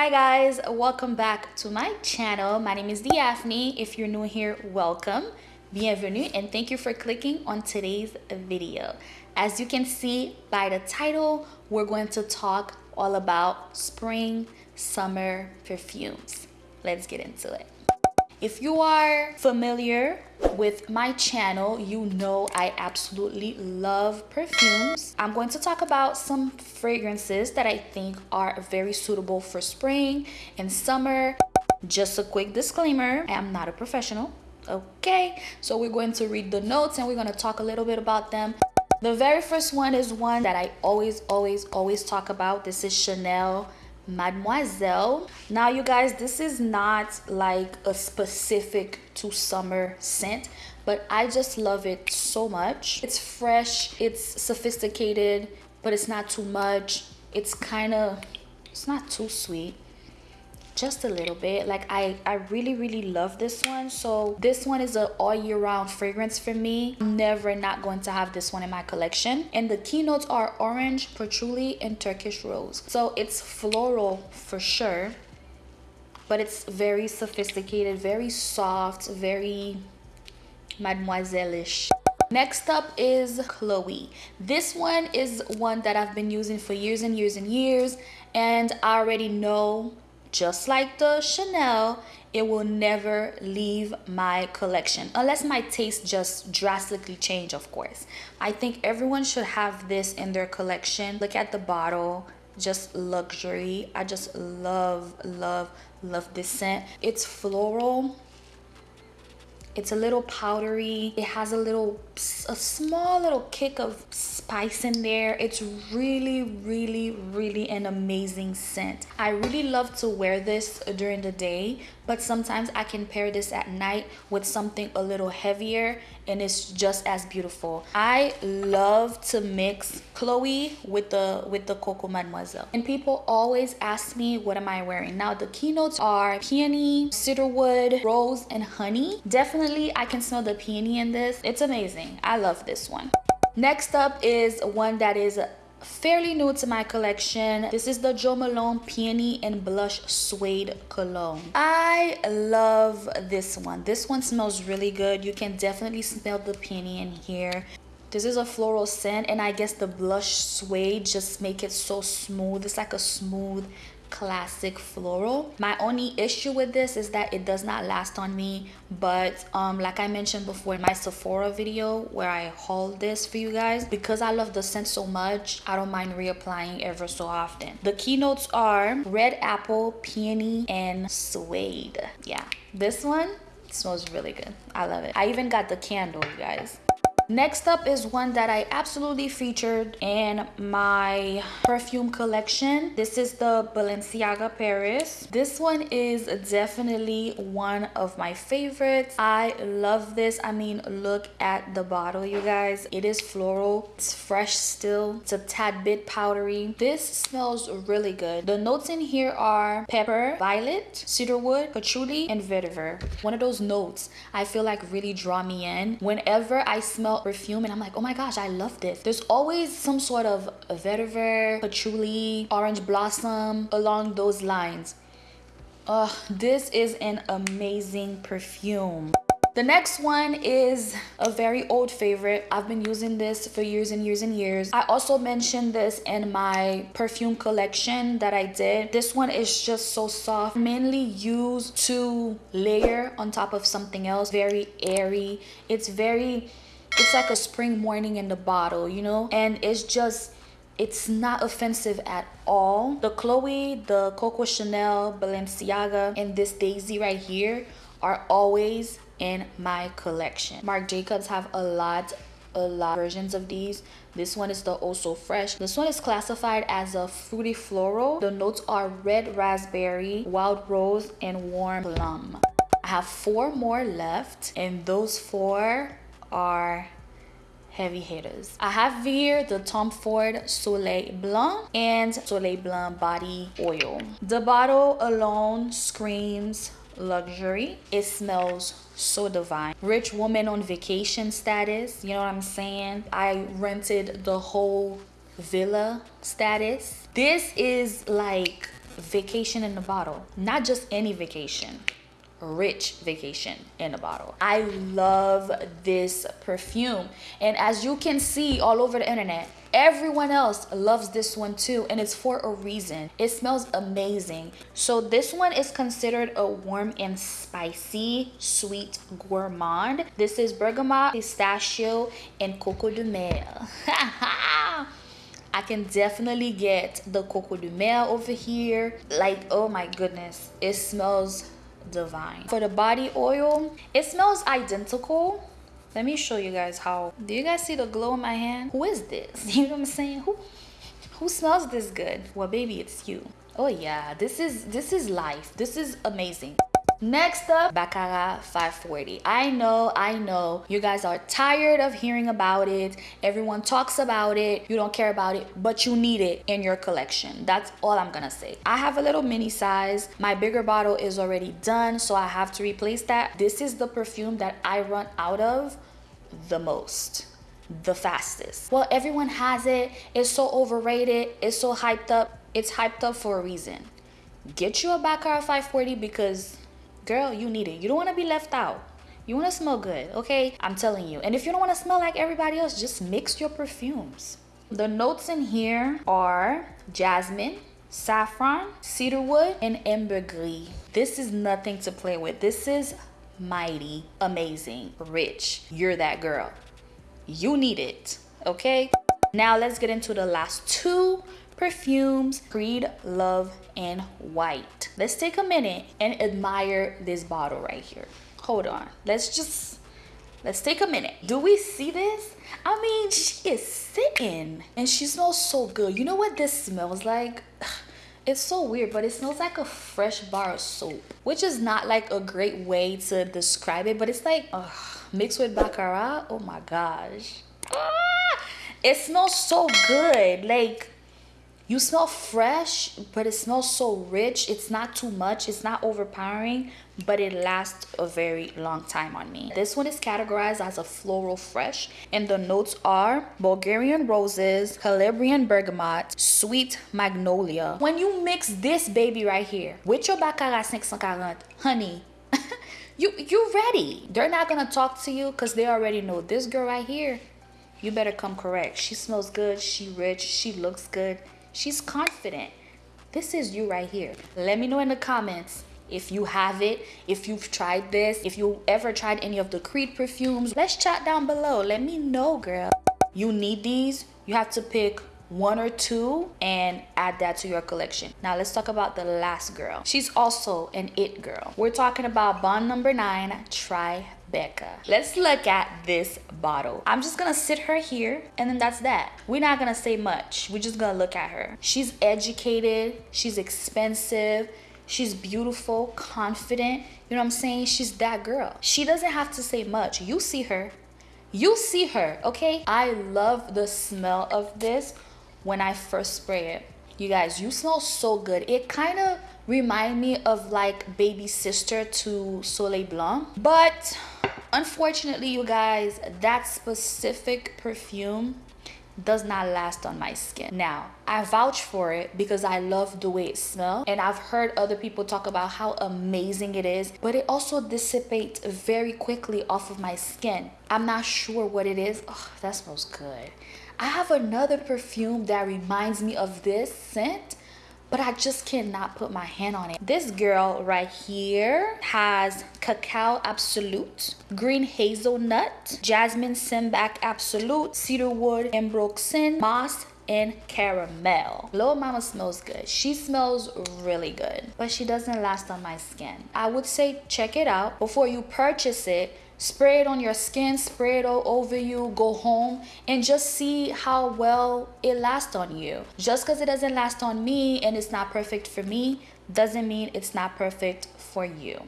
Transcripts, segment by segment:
Hi guys, welcome back to my channel. My name is Diaphne. If you're new here, welcome. Bienvenue and thank you for clicking on today's video. As you can see by the title, we're going to talk all about spring, summer perfumes. Let's get into it. If you are familiar with my channel, you know I absolutely love perfumes. I'm going to talk about some fragrances that I think are very suitable for spring and summer. Just a quick disclaimer, I am not a professional. Okay, so we're going to read the notes and we're going to talk a little bit about them. The very first one is one that I always, always, always talk about. This is Chanel Mademoiselle. Now, you guys, this is not like a specific to summer scent, but I just love it so much. It's fresh, it's sophisticated, but it's not too much. It's kind of, it's not too sweet just a little bit. Like i i really really love this one. So this one is a all year round fragrance for me. I'm never not going to have this one in my collection. And the keynotes are orange patchouli and turkish rose. So it's floral for sure but it's very sophisticated very soft very mademoiselle-ish. Next up is Chloe. This one is one that I've been using for years and years and years and I already know just like the Chanel, it will never leave my collection unless my taste just drastically change of course. I think everyone should have this in their collection. Look at the bottle just luxury. I just love love love this scent. It's floral it's a little powdery. It has a little a small little kick of spice in there. It's really really really an amazing scent. I really love to wear this during the day but sometimes i can pair this at night with something a little heavier and it's just as beautiful. I love to mix chloe with the with the coco mademoiselle. And people always ask me what am i wearing? Now the keynotes are peony cedarwood rose and honey. Definitely i can smell the peony in this. It's amazing. I love this one. Next up is one that is fairly new to my collection. This is the jo malone peony and blush suede cologne. I love this one. This one smells really good. You can definitely smell the peony in here. This is a floral scent and i guess the blush suede just make it so smooth. It's like a smooth classic floral. My only issue with this is that it does not last on me but um like i mentioned before in my sephora video where i hauled this for you guys because i love the scent so much i don't mind reapplying ever so often. The keynotes are red apple peony and suede. Yeah this one smells really good. I love it. I even got the candle you guys Next up is one that I absolutely featured in my perfume collection. This is the Balenciaga Paris. This one is definitely one of my favorites. I love this. I mean, look at the bottle, you guys. It is floral. It's fresh still. It's a tad bit powdery. This smells really good. The notes in here are pepper, violet, cedarwood, patchouli, and vetiver. One of those notes I feel like really draw me in. Whenever I smell perfume and I'm like, oh my gosh, I love this. There's always some sort of vetiver, patchouli, orange blossom along those lines. Uh, this is an amazing perfume. The next one is a very old favorite. I've been using this for years and years and years. I also mentioned this in my perfume collection that I did. This one is just so soft. Mainly used to layer on top of something else. Very airy. It's very it's like a spring morning in the bottle you know? And it's just it's not offensive at all. The chloe the coco chanel balenciaga and this daisy right here are always in my collection. Marc jacobs have a lot a lot of versions of these. This one is the oh also fresh. This one is classified as a fruity floral. The notes are red raspberry wild rose and warm plum. I have four more left and those four are heavy hitters. I have here the Tom Ford Soleil Blanc and Soleil Blanc body oil. The bottle alone screams luxury. It smells so divine. Rich woman on vacation status, you know what I'm saying? I rented the whole villa status. This is like vacation in the bottle. Not just any vacation rich vacation in a bottle. I love this perfume. And as you can see all over the internet, everyone else loves this one too and it's for a reason. It smells amazing. So this one is considered a warm and spicy sweet gourmand. This is bergamot pistachio and coco de mer I can definitely get the coco de mer over here. Like oh my goodness it smells divine. For the body oil it smells identical. Let me show you guys how. Do you guys see the glow in my hand? Who is this? You know what i'm saying? Who who smells this good? Well baby it's you. Oh yeah this is this is life. This is amazing Next up, Baccarat 540. I know, I know, you guys are tired of hearing about it. Everyone talks about it. You don't care about it, but you need it in your collection. That's all I'm gonna say. I have a little mini size. My bigger bottle is already done, so I have to replace that. This is the perfume that I run out of the most the fastest. Well, everyone has it. It's so overrated. It's so hyped up. It's hyped up for a reason. Get you a Baccarat 540 because girl, you need it. You don't want to be left out. You want to smell good, okay? I'm telling you. And if you don't want to smell like everybody else, just mix your perfumes. The notes in here are jasmine, saffron, cedarwood, and ambergris. This is nothing to play with. This is mighty, amazing, rich. You're that girl. You need it, okay? Now let's get into the last two perfumes, Creed, Love, in White. Let's take a minute and admire this bottle right here. Hold on. Let's just, let's take a minute. Do we see this? I mean, she is sitting and she smells so good. You know what this smells like? It's so weird, but it smells like a fresh bar of soap, which is not like a great way to describe it, but it's like mixed with Baccarat. Oh my gosh. Ah, it smells so good. Like you smell fresh, but it smells so rich. It's not too much. It's not overpowering, but it lasts a very long time on me. This one is categorized as a floral fresh, and the notes are Bulgarian roses, Calabrian bergamot, sweet magnolia. When you mix this baby right here with your Baccarat 540, honey, you, you're ready. They're not gonna talk to you because they already know this girl right here. You better come correct. She smells good, she rich, she looks good She's confident. This is you right here. Let me know in the comments if you have it, if you've tried this, if you ever tried any of the Creed perfumes. Let's chat down below. Let me know, girl. You need these. You have to pick one or two and add that to your collection. Now let's talk about the last girl. She's also an it girl. We're talking about bond number nine, Try Becca. Let's look at this bottle. I'm just gonna sit her here and then that's that. We're not gonna say much. We're just gonna look at her. She's educated, she's expensive, she's beautiful, confident. You know what I'm saying? She's that girl. She doesn't have to say much. You see her. You see her, okay? I love the smell of this when I first spray it. You guys, you smell so good. It kind of remind me of like baby sister to Soleil Blanc. But unfortunately, you guys, that specific perfume does not last on my skin. Now, I vouch for it because I love the way it smells and I've heard other people talk about how amazing it is, but it also dissipates very quickly off of my skin. I'm not sure what it is. Oh, that smells good. I have another perfume that reminds me of this scent but I just cannot put my hand on it. This girl right here has Cacao Absolute, Green Hazelnut, Jasmine Sambac Absolute, Cedarwood Ambroxan, Moss, and caramel. Little Mama smells good. She smells really good, but she doesn't last on my skin. I would say check it out before you purchase it spray it on your skin spray it all over you go home and just see how well it lasts on you. Just because it doesn't last on me and it's not perfect for me doesn't mean it's not perfect for you.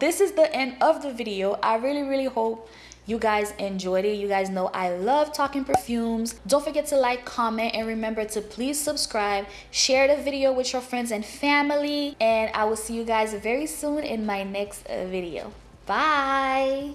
This is the end of the video. I really really hope you guys enjoyed it. You guys know i love talking perfumes. Don't forget to like comment and remember to please subscribe. Share the video with your friends and family and i will see you guys very soon in my next video Bye.